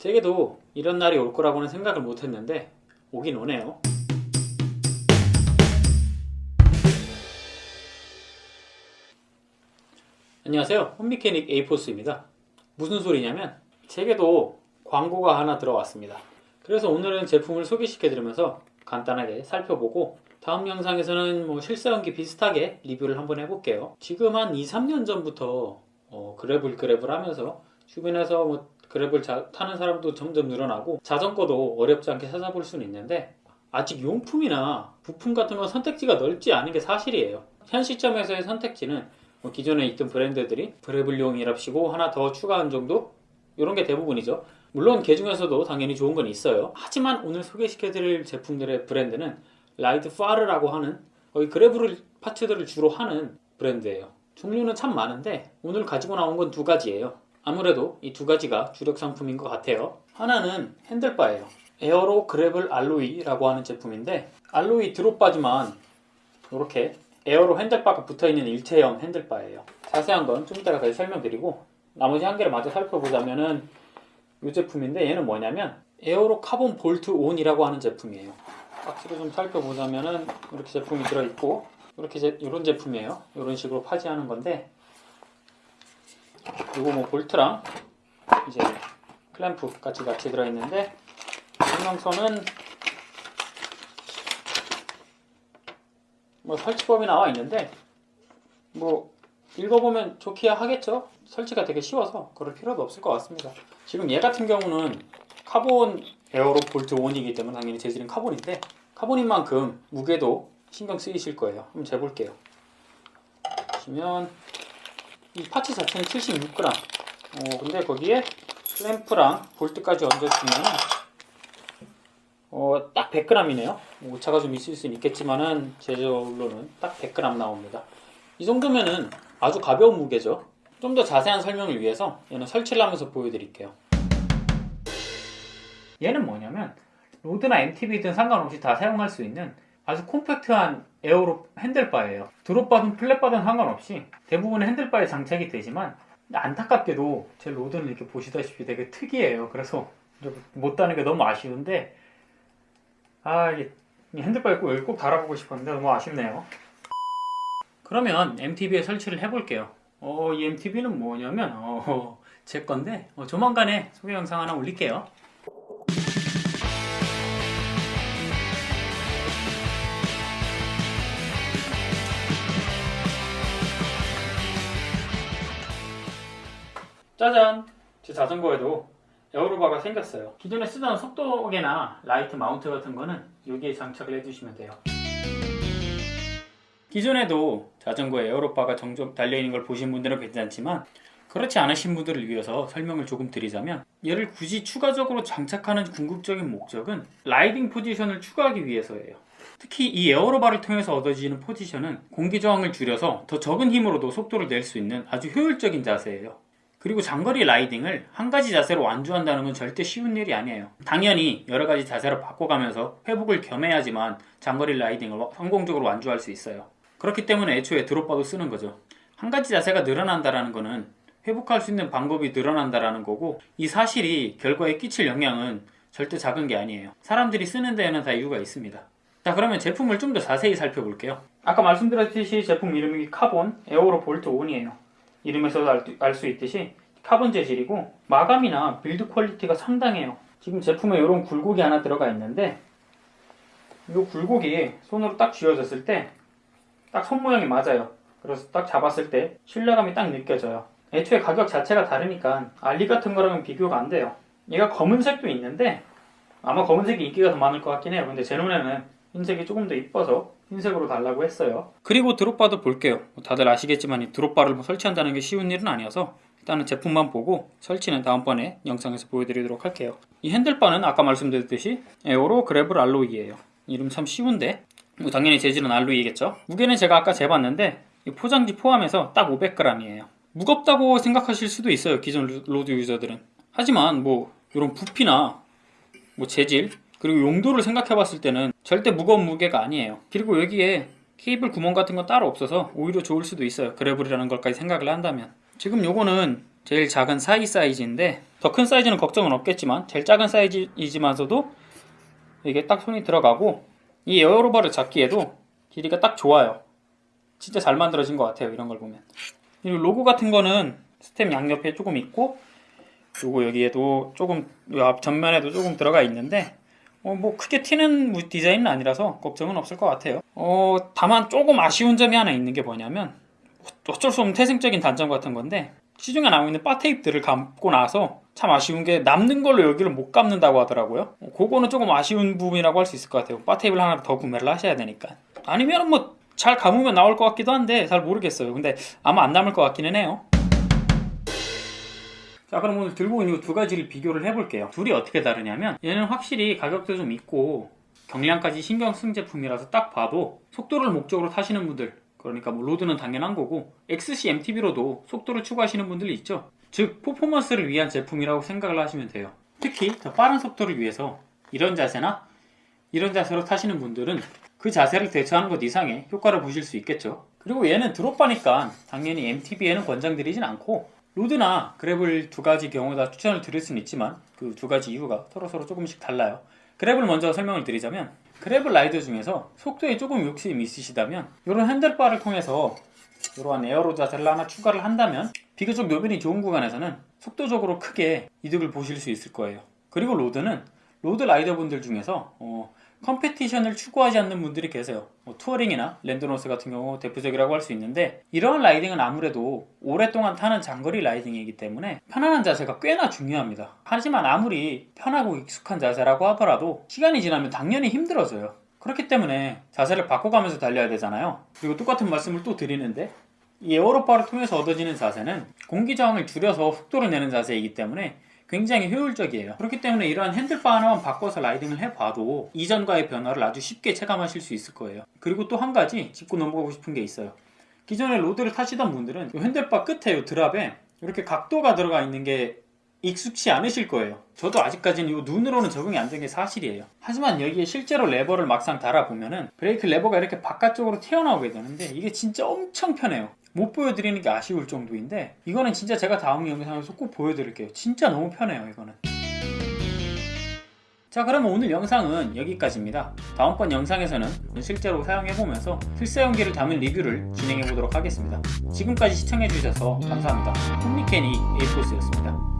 제게도 이런 날이 올 거라고는 생각을 못했는데 오긴 오네요. 안녕하세요. 홈미케닉 에이포스입니다. 무슨 소리냐면 제게도 광고가 하나 들어왔습니다. 그래서 오늘은 제품을 소개시켜 드리면서 간단하게 살펴보고 다음 영상에서는 뭐 실사용기 비슷하게 리뷰를 한번 해볼게요. 지금 한 2, 3년 전부터 어, 그래블 그래블 하면서 주변에서 뭐 그래블 자- 타는 사람도 점점 늘어나고 자전거도 어렵지 않게 찾아볼 수는 있는데 아직 용품이나 부품 같은 건 선택지가 넓지 않은 게 사실이에요. 현 시점에서의 선택지는 뭐 기존에 있던 브랜드들이 그래블용이랍시고 하나 더 추가한 정도 이런 게 대부분이죠. 물론 그 중에서도 당연히 좋은 건 있어요. 하지만 오늘 소개시켜드릴 제품들의 브랜드는 라이드 파르라고 하는 거의 gravel parts들을 주로 하는 브랜드예요. 종류는 참 많은데 오늘 가지고 나온 건 두 가지예요. 아무래도 이 두 가지가 주력 상품인 것 같아요. 하나는 handlebar예요. aero gravel alloy라고 하는 제품인데 alloy drop bar지만 이렇게 aero handlebar가 붙어있는 일체형 handlebar예요. 자세한 건 좀 이따가 다시 설명드리고 나머지 한 개를 마저 살펴보자면은 이 제품인데 얘는 뭐냐면 aero carbon bolt on이라고 하는 제품이에요. 박스를 좀 살펴보자면은 이렇게 제품이 들어있고 이렇게 제, 이런 제품이에요. 이런 식으로 파지하는 건데 그리고 뭐 볼트랑 이제 클램프 같이 같이 들어있는데 설명서는 뭐 설치법이 나와 있는데 뭐 읽어보면 좋기야 하겠죠. 설치가 되게 쉬워서 그럴 필요도 없을 것 같습니다. 지금 얘 같은 경우는 carbon aero bolt on이기 때문에 당연히 재질은 carbon인데 carbon인 만큼 무게도 신경 쓰이실 거예요. 한번 재볼게요. 보시면 이 parts 자체는 76g. 어, 근데 거기에 클램프랑 볼트까지 얹어주면 어, 딱 100g이네요. 오차가 좀 있을 수는 있겠지만은 제 저울로는 딱 100g 나옵니다. 이 정도면은 아주 가벼운 무게죠. 좀 더 자세한 설명을 위해서 얘는 설치를 하면서 보여드릴게요. 얘는 뭐냐면 road나 MTB든 상관없이 다 사용할 수 있는 아주 compact한 aero handlebar예요. 드롭바든 플랫바든 상관없이 대부분의 handlebar에 장착이 되지만 안타깝게도 제 road는 이렇게 보시다시피 되게 특이해요. 그래서 못 다는 게 너무 아쉬운데 아 이게 이 handlebar에 꼭 여기 꼭 달아보고 싶었는데 너무 아쉽네요. 그러면 MTB에 설치를 해볼게요. 어, 이 MTB는 뭐냐면 어, 제 건데 어, 조만간에 소개 영상 하나 올릴게요. 짜잔! 제 자전거에도 aero bar가 생겼어요. 기존에 쓰던 속도계나 light mount 같은 거는 여기에 장착을 해주시면 돼요. 기존에도 자전거에 aero bar가 장착 달려있는 걸 보신 분들은 괜찮지만 그렇지 않으신 분들을 위해서 설명을 조금 드리자면 얘를 굳이 추가적으로 장착하는 궁극적인 목적은 라이딩 포지션을 추가하기 위해서예요. 특히 이 aero bar를 통해서 얻어지는 포지션은 공기 저항을 줄여서 더 적은 힘으로도 속도를 낼 수 있는 아주 효율적인 자세예요. 그리고 장거리 라이딩을 한 가지 자세로 완주한다는 건 절대 쉬운 일이 아니에요. 당연히 여러 가지 자세로 바꿔가면서 회복을 겸해야지만 장거리 라이딩을 성공적으로 완주할 수 있어요. 그렇기 때문에 애초에 drop bar도 쓰는 거죠. 한 가지 자세가 늘어난다라는 거는 회복할 수 있는 방법이 늘어난다라는 거고 이 사실이 결과에 끼칠 영향은 절대 작은 게 아니에요. 사람들이 쓰는 데에는 다 이유가 있습니다. 자 그러면 제품을 좀 더 자세히 살펴볼게요. 아까 말씀드렸듯이 제품 이름이 Carbon Aero Bolt-on이에요. 이름에서도 알수 있듯이 카본 재질이고 마감이나 build quality가 상당해요. 지금 제품에 이런 굴곡이 하나 들어가 있는데 이 굴곡이 손으로 딱 쥐어졌을 때 딱 손 모양이 맞아요. 그래서 딱 잡았을 때 신뢰감이 딱 느껴져요. 애초에 가격 자체가 다르니까 알리 같은 거랑은 비교가 안 돼요. 얘가 검은색도 있는데 아마 검은색이 인기가 더 많을 것 같긴 해요. 근데 제 눈에는 흰색이 조금 더 이뻐서 흰색으로 달라고 했어요. 그리고 드롭바도 볼게요. 뭐 다들 아시겠지만 이 드롭바를 뭐 설치한다는 게 쉬운 일은 아니어서 일단은 제품만 보고 설치는 다음번에 영상에서 보여드리도록 할게요. 이 handlebar는 아까 말씀드렸듯이 Aero Gravel Alloy예요. 이름 참 쉬운데 뭐 당연히 재질은 alloy겠죠. 무게는 제가 아까 재봤는데 이 포장지 포함해서 딱 500g이에요. 무겁다고 생각하실 수도 있어요. 기존 road 유저들은. 하지만 뭐 이런 부피나 뭐 재질 그리고 용도를 생각해 봤을 때는 절대 무거운 무게가 아니에요. 그리고 여기에 케이블 구멍 같은 건 따로 없어서 오히려 좋을 수도 있어요. gravel이라는 걸까지 생각을 한다면. 지금 요거는 제일 작은 사이 사이즈인데 더 큰 사이즈는 걱정은 없겠지만 제일 작은 사이즈이지만서도 이게 딱 손이 들어가고 이 에어로바를 잡기에도 길이가 딱 좋아요. 진짜 잘 만들어진 것 같아요. 이런 걸 보면. 이 로고 같은 거는 스템 양옆에 조금 있고 요거 여기에도 조금 요앞 전면에도 조금 들어가 있는데 어, 뭐 크게 튀는 무- 디자인은 아니라서 걱정은 없을 것 같아요. 어, 다만 조금 아쉬운 점이 하나 있는 게 뭐냐면 어쩔 수 없는 태생적인 단점 같은 건데 시중에 나오고 있는 bar tape들을 감고 나서 참 아쉬운 게 남는 걸로 여기를 못 감는다고 하더라고요. 어, 그거는 조금 아쉬운 부분이라고 할 수 있을 것 같아요. bar tape를 하나 더 구매를 하셔야 되니까. 아니면 뭐 잘 감으면 나올 것 같기도 한데 잘 모르겠어요. 근데 아마 안 남을 것 같기는 해요. 자 그럼 오늘 들고 있는 이두 가지를 비교를 해볼게요. 둘이 어떻게 다르냐면 얘는 확실히 가격도 좀 있고 경량까지 신경 쓴 제품이라서 딱 봐도 속도를 목적으로 타시는 분들 그러니까 뭐 road는 당연한 거고 XC MTB로도 속도를 추구하시는 분들이 있죠. 즉 퍼포먼스를 위한 제품이라고 생각을 하시면 돼요. 특히 더 빠른 속도를 위해서 이런 자세나 이런 자세로 타시는 분들은 그 자세를 대체하는 것 이상의 효과를 보실 수 있겠죠. 그리고 얘는 drop bar니까 당연히 MTB에는 권장드리진 않고 road나 gravel 두 가지 경우 다 추천을 드릴 수는 있지만 그 두 가지 이유가 서로 서로 조금씩 달라요. gravel 먼저 설명을 드리자면 gravel 라이더 중에서 속도에 조금 욕심이 있으시다면 이런 handlebar를 통해서 이러한 aero 자세를 하나 추가를 한다면 비교적 노면이 좋은 구간에서는 속도적으로 크게 이득을 보실 수 있을 거예요. 그리고 road는 road 라이더분들 중에서 어, competition을 추구하지 않는 분들이 계세요. 뭐 touring이나 랜도너스 같은 경우 대표적이라고 할 수 있는데 이러한 라이딩은 아무래도 오랫동안 타는 장거리 라이딩이기 때문에 편안한 자세가 꽤나 중요합니다. 하지만 아무리 편하고 익숙한 자세라고 하더라도 시간이 지나면 당연히 힘들어져요. 그렇기 때문에 자세를 바꿔가면서 달려야 되잖아요. 그리고 똑같은 말씀을 또 드리는데 이 aero bar를 통해서 얻어지는 자세는 공기 저항을 줄여서 속도를 내는 자세이기 때문에 굉장히 효율적이에요. 그렇기 때문에 이러한 handlebar 하나만 바꿔서 라이딩을 해봐도 이전과의 변화를 아주 쉽게 체감하실 수 있을 거예요. 그리고 또 한 가지 짚고 넘어가고 싶은 게 있어요. 기존에 road를 타시던 분들은 이 handlebar 끝에 이 drop에 이렇게 각도가 들어가 있는 게 익숙치 않으실 거예요. 저도 아직까지는 이 눈으로는 적응이 안 된 게 사실이에요. 하지만 여기에 실제로 레버를 막상 달아보면 은 브레이크 레버가 이렇게 바깥쪽으로 튀어나오게 되는데 이게 진짜 엄청 편해요. 못 보여드리는 게 아쉬울 정도인데 이거는 진짜 제가 다음 영상에서 꼭 보여드릴게요. 진짜 너무 편해요 이거는. 자 그러면 오늘 영상은 여기까지입니다. 다음번 영상에서는 실제로 사용해보면서 필사용기를 담은 리뷰를 진행해보도록 하겠습니다. 지금까지 시청해주셔서 감사합니다. 홈리케니 에이포스였습니다.